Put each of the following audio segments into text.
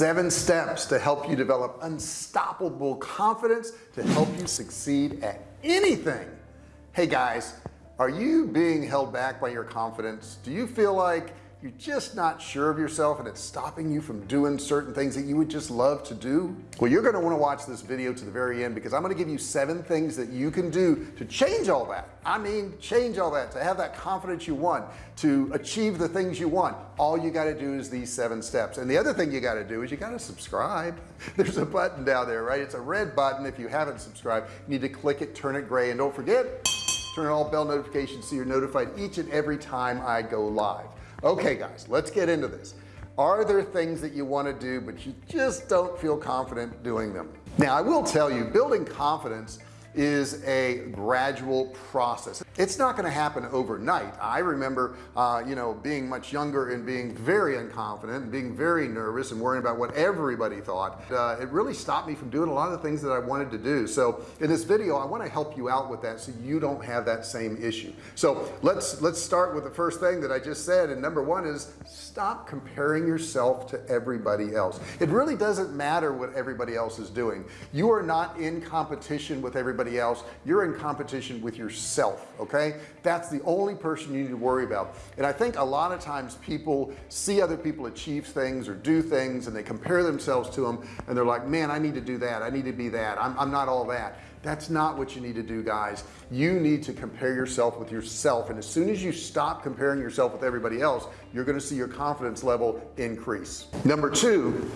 seven steps to help you develop unstoppable confidence to help you succeed at anything. Hey guys are you being held back by your confidence? Do you feel like you're just not sure of yourself and it's stopping you from doing certain things that you would just love to do? Well you're going to want to watch this video to the very end because I'm going to give you seven things that you can do to change all that. I mean change all that to have that confidence you want to achieve the things you want. All you got to do is these seven steps. And the other thing you got to do is you got to subscribe. There's a button down there right? It's a red button if you haven't subscribed. You need to click it turn it gray and don't forget turn on all bell notifications so you're notified each and every time I go live okay guys let's get into this. Are there things that you want to do but you just don't feel confident doing them? Now I will tell you building confidence is a gradual process. It's not going to happen overnight. I remember uh, you know being much younger and being very unconfident and being very nervous and worrying about what everybody thought. Uh, it really stopped me from doing a lot of the things that I wanted to do. So in this video I want to help you out with that so you don't have that same issue. So let's let's start with the first thing that I just said and number one is stop comparing yourself to everybody else. It really doesn't matter what everybody else is doing. You are not in competition with everybody everybody else you're in competition with yourself okay? That's the only person you need to worry about. And I think a lot of times people see other people achieve things or do things and they compare themselves to them and they're like man I need to do that. I need to be that. I'm, I'm not all that. That's not what you need to do guys. You need to compare yourself with yourself. And as soon as you stop comparing yourself with everybody else you're going to see your confidence level increase. Number two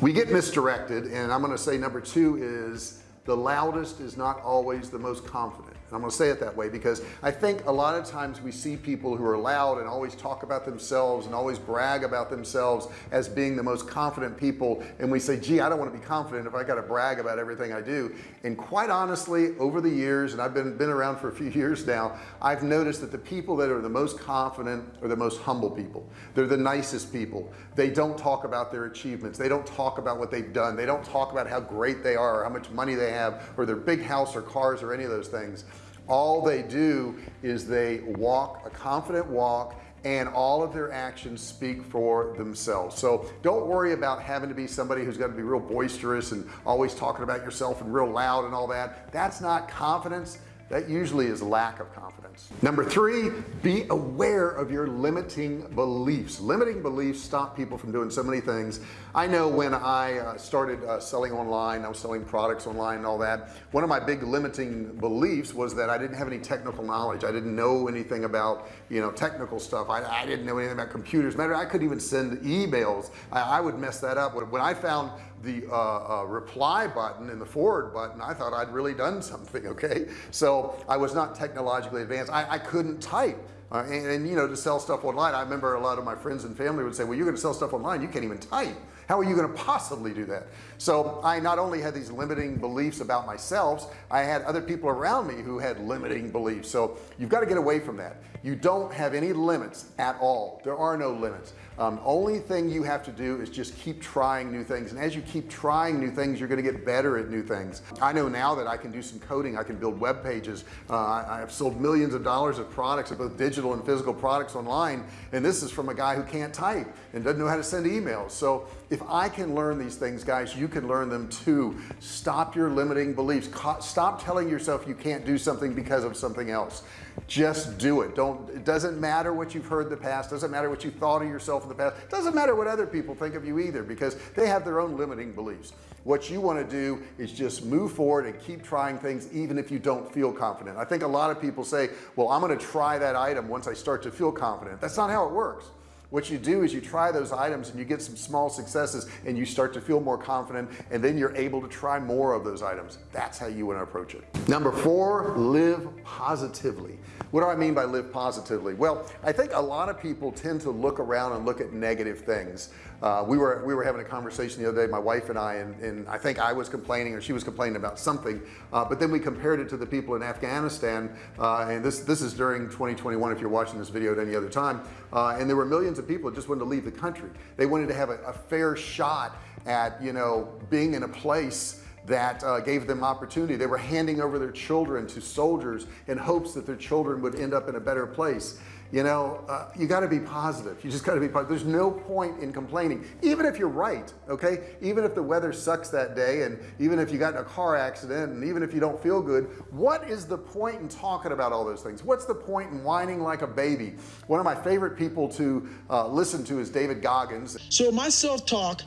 we get misdirected and I'm going to say number two is the loudest is not always the most confident and I'm gonna say it that way because I think a lot of times we see people who are loud and always talk about themselves and always brag about themselves as being the most confident people and we say gee I don't want to be confident if I got to brag about everything I do. And quite honestly over the years and I've been been around for a few years now I've noticed that the people that are the most confident are the most humble people. They're the nicest people. They don't talk about their achievements. They don't talk about what they've done. They don't talk about how great they are or how much money they have or their big house or cars or any of those things all they do is they walk a confident walk and all of their actions speak for themselves. So don't worry about having to be somebody who's got to be real boisterous and always talking about yourself and real loud and all that. That's not confidence that usually is lack of confidence. Number three be aware of your limiting beliefs. Limiting beliefs stop people from doing so many things. I know when I uh, started uh, selling online I was selling products online and all that one of my big limiting beliefs was that I didn't have any technical knowledge. I didn't know anything about you know technical stuff. I, I didn't know anything about computers. Matter I couldn't even send emails. I, I would mess that up. When I found the uh, uh, reply button and the forward button I thought I'd really done something okay? So I was not technologically advanced. I, I couldn't type. Uh, and, and, you know to sell stuff online I remember a lot of my friends and family would say well you're gonna sell stuff online you can't even type. How are you going to possibly do that? So I not only had these limiting beliefs about myself I had other people around me who had limiting beliefs. So you've got to get away from that. You don't have any limits at all. There are no limits um, only thing you have to do is just keep trying new things. And as you keep trying new things you're going to get better at new things. I know now that I can do some coding. I can build web pages. Uh, I have sold millions of dollars of products of both digital and physical products online. And this is from a guy who can't type and doesn't know how to send emails. So if I can learn these things guys you can learn them too. Stop your limiting beliefs. Stop telling yourself you can't do something because of something else just do it. Don't it doesn't matter what you've heard in the past. Doesn't matter what you thought of yourself in the past. Doesn't matter what other people think of you either because they have their own limiting beliefs. What you want to do is just move forward and keep trying things even if you don't feel confident. I think a lot of people say well I'm going to try that item once I start to feel confident. That's not how it works what you do is you try those items and you get some small successes and you start to feel more confident and then you're able to try more of those items. That's how you want to approach it. Number four live positively. What do I mean by live positively? Well I think a lot of people tend to look around and look at negative things uh, we were we were having a conversation the other day my wife and I and, and I think I was complaining or she was complaining about something. Uh, but then we compared it to the people in Afghanistan uh, and this this is during 2021 if you're watching this video at any other time. Uh, and there were millions of people that just wanted to leave the country. They wanted to have a, a fair shot at you know being in a place that uh, gave them opportunity. They were handing over their children to soldiers in hopes that their children would end up in a better place you know uh, you got to be positive. You just got to be positive there's no point in complaining. Even if you're right okay? Even if the weather sucks that day and even if you got in a car accident and even if you don't feel good what is the point in talking about all those things? What's the point in whining like a baby? One of my favorite people to uh, listen to is David Goggins. So my self-talk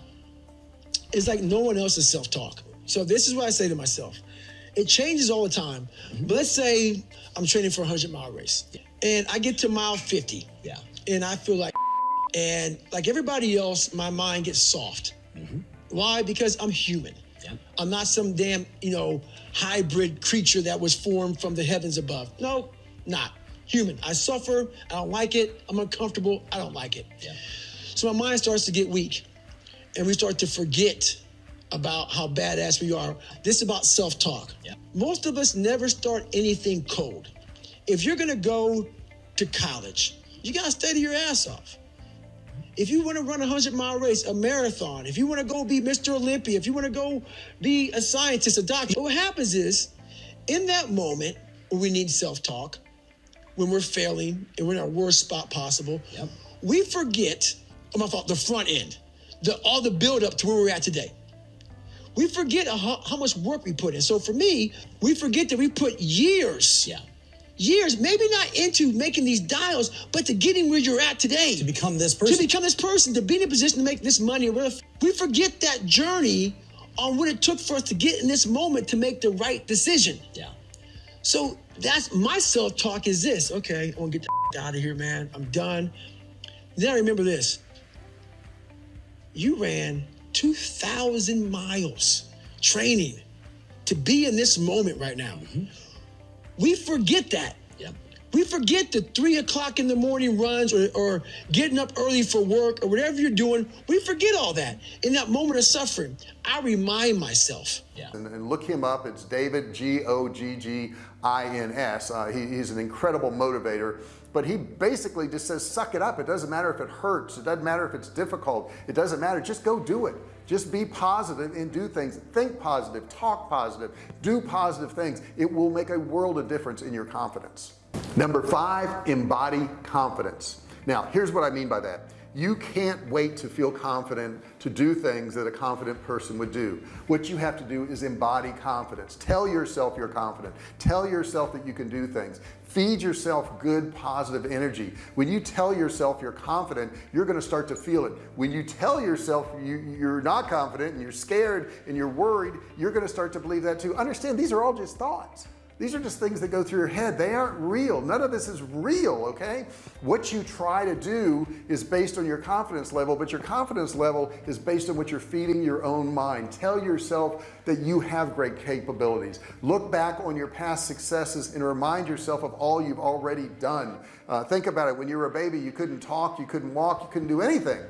is like no one else's self-talk. So this is what I say to myself. It changes all the time. But let's say I'm training for a 100 mile race and I get to mile 50. Yeah. And I feel like, and like everybody else, my mind gets soft. Mm-hmm. Why? Because I'm human. Yeah. I'm not some damn, you know, hybrid creature that was formed from the heavens above. No, not human. I suffer. I don't like it. I'm uncomfortable. I don't like it. Yeah. So my mind starts to get weak, and we start to forget about how badass we are. This is about self-talk. Yeah. Most of us never start anything cold if you're going to go to college, you got to study your ass off. If you want to run a 100 mile race, a marathon, if you want to go be Mr. Olympia, if you want to go be a scientist, a doctor, what happens is in that moment when we need self talk, when we're failing and we're in our worst spot possible, yep. we forget, oh my fault, the front end, the, all the build up to where we're at today. We forget how, how much work we put in. So for me, we forget that we put years yeah years, maybe not into making these dials, but to getting where you're at today. To become this person. To become this person, to be in a position to make this money. We forget that journey on what it took for us to get in this moment to make the right decision. Yeah. So that's my self-talk is this. Okay, I want to get the out of here, man. I'm done. Then I remember this. You ran 2,000 miles training to be in this moment right now. Mm-hmm. We forget that. Yep. We forget the three o'clock in the morning runs or, or getting up early for work or whatever you're doing. We forget all that. In that moment of suffering, I remind myself. Yeah. And, and look him up. It's David, G O G G I N S. Uh, he, he's an incredible motivator but he basically just says suck it up it doesn't matter if it hurts it doesn't matter if it's difficult it doesn't matter just go do it just be positive and do things. Think positive. Talk positive. Do positive things. It will make a world of difference in your confidence. Number five embody confidence. Now here's what I mean by that you can't wait to feel confident to do things that a confident person would do. What you have to do is embody confidence. Tell yourself you're confident. Tell yourself that you can do things. Feed yourself good positive energy. When you tell yourself you're confident you're going to start to feel it. When you tell yourself you, you're not confident and you're scared and you're worried you're going to start to believe that too. Understand these are all just thoughts these are just things that go through your head. They aren't real. None of this is real okay? What you try to do is based on your confidence level but your confidence level is based on what you're feeding your own mind. Tell yourself that you have great capabilities. Look back on your past successes and remind yourself of all you've already done. Uh, think about it. When you were a baby you couldn't talk you couldn't walk you couldn't do anything.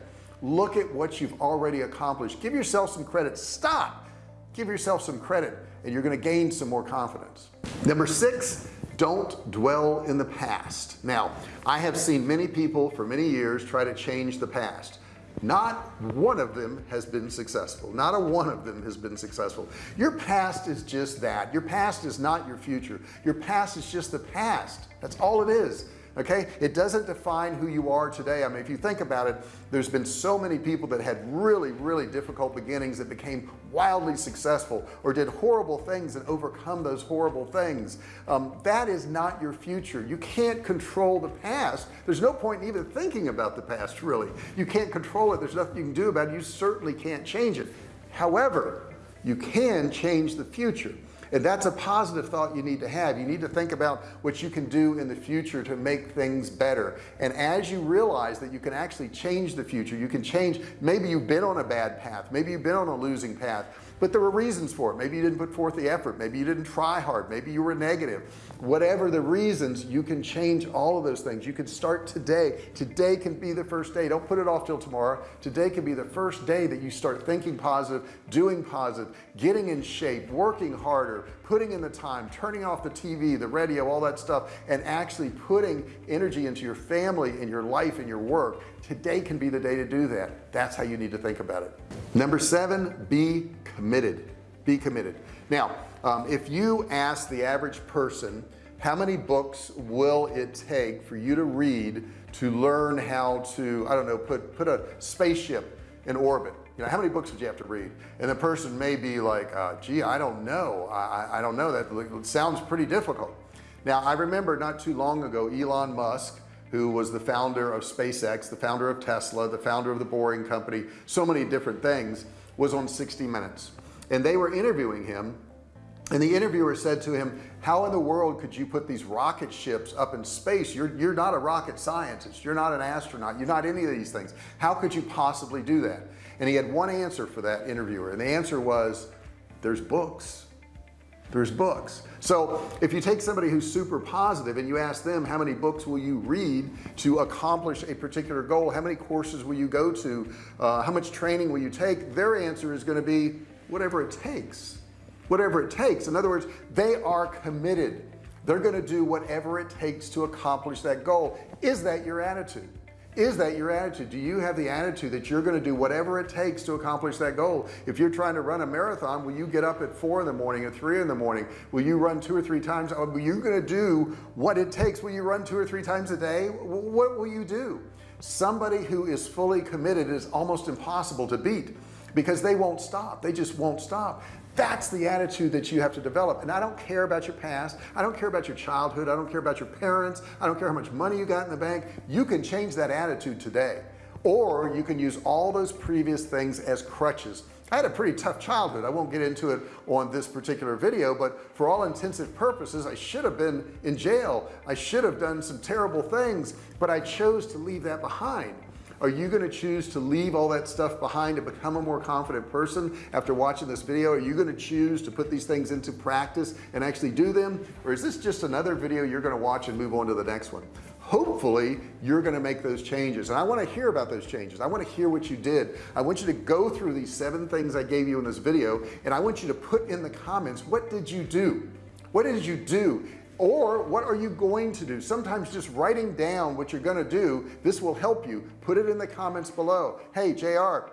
Look at what you've already accomplished. Give yourself some credit. Stop. Give yourself some credit and you're going to gain some more confidence number six don't dwell in the past. Now I have seen many people for many years try to change the past. Not one of them has been successful. Not a one of them has been successful. Your past is just that. Your past is not your future. Your past is just the past. That's all it is okay? It doesn't define who you are today. I mean if you think about it there's been so many people that had really really difficult beginnings that became wildly successful or did horrible things and overcome those horrible things. Um, that is not your future. You can't control the past. There's no point in even thinking about the past really. You can't control it. There's nothing you can do about it. You certainly can't change it. However you can change the future and that's a positive thought you need to have. You need to think about what you can do in the future to make things better. And as you realize that you can actually change the future you can change maybe you've been on a bad path maybe you've been on a losing path but there were reasons for it. Maybe you didn't put forth the effort. Maybe you didn't try hard. Maybe you were negative. Whatever the reasons you can change all of those things. You can start today. Today can be the first day. Don't put it off till tomorrow. Today can be the first day that you start thinking positive doing positive getting in shape working harder putting in the time turning off the TV the radio all that stuff and actually putting energy into your family and your life and your work. Today can be the day to do that. That's how you need to think about it. Number seven be committed. Be committed. Now um, if you ask the average person how many books will it take for you to read to learn how to I don't know put put a spaceship in orbit? You know how many books would you have to read? And the person may be like uh, gee I don't know. I, I don't know. That sounds pretty difficult. Now I remember not too long ago Elon Musk who was the founder of SpaceX the founder of Tesla the founder of the Boring Company so many different things was on 60 minutes. And they were interviewing him and the interviewer said to him how in the world could you put these rocket ships up in space? You're you're not a rocket scientist. You're not an astronaut. You're not any of these things. How could you possibly do that? And he had one answer for that interviewer and the answer was there's books there's books. So if you take somebody who's super positive and you ask them how many books will you read to accomplish a particular goal? How many courses will you go to? Uh, how much training will you take? Their answer is going to be whatever it takes. Whatever it takes. In other words they are committed. They're going to do whatever it takes to accomplish that goal. Is that your attitude is that your attitude? Do you have the attitude that you're going to do whatever it takes to accomplish that goal? If you're trying to run a marathon will you get up at four in the morning at three in the morning? Will you run two or three times? Are you going to do what it takes? Will you run two or three times a day? What will you do? Somebody who is fully committed is almost impossible to beat because they won't stop. They just won't stop that's the attitude that you have to develop. And I don't care about your past. I don't care about your childhood. I don't care about your parents. I don't care how much money you got in the bank. You can change that attitude today. Or you can use all those previous things as crutches. I had a pretty tough childhood. I won't get into it on this particular video but for all intensive purposes I should have been in jail. I should have done some terrible things but I chose to leave that behind are you going to choose to leave all that stuff behind to become a more confident person after watching this video? Are you going to choose to put these things into practice and actually do them? Or is this just another video you're going to watch and move on to the next one? Hopefully you're going to make those changes. And I want to hear about those changes. I want to hear what you did. I want you to go through these seven things I gave you in this video and I want you to put in the comments what did you do? What did you do or what are you going to do? Sometimes just writing down what you're going to do this will help you. Put it in the comments below. Hey JR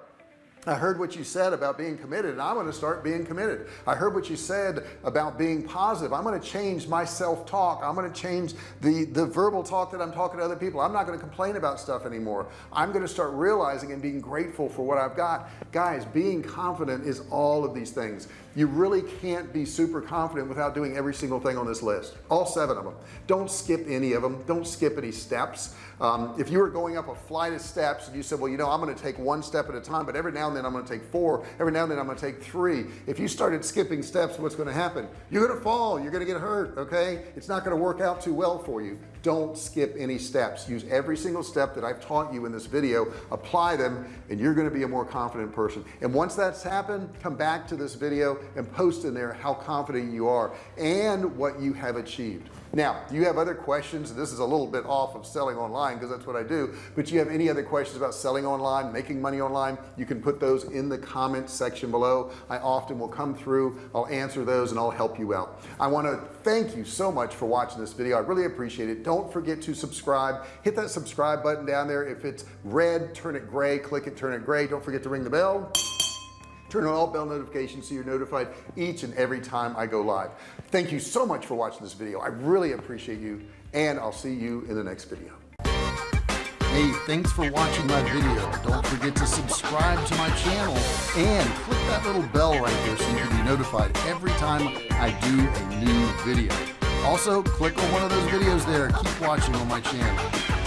I heard what you said about being committed and I'm going to start being committed. I heard what you said about being positive. I'm going to change my self-talk. I'm going to change the the verbal talk that I'm talking to other people. I'm not going to complain about stuff anymore. I'm going to start realizing and being grateful for what I've got. Guys being confident is all of these things. You really can't be super confident without doing every single thing on this list. All seven of them don't skip any of them don't skip any steps. Um, if you were going up a flight of steps and you said well you know I'm going to take one step at a time but every now and then I'm going to take four. Every now and then I'm going to take three. If you started skipping steps what's going to happen? You're going to fall. You're going to get hurt okay? It's not going to work out too well for you. Don't skip any steps. Use every single step that I've taught you in this video. Apply them and you're going to be a more confident person. And once that's happened come back to this video and post in there how confident you are and what you have achieved now do you have other questions. This is a little bit off of selling online because that's what I do. But you have any other questions about selling online making money online? You can put those in the comments section below. I often will come through. I'll answer those and I'll help you out. I want to thank you so much for watching this video. I really appreciate it. Don't forget to subscribe. Hit that subscribe button down there. If it's red turn it gray. Click it turn it gray. Don't forget to ring the bell turn on all bell notifications so you're notified each and every time I go live. Thank you so much for watching this video. I really appreciate you and I'll see you in the next video. Hey thanks for watching my video. Don't forget to subscribe to my channel and click that little bell right there so you can be notified every time I do a new video. Also click on one of those videos there. Keep watching on my channel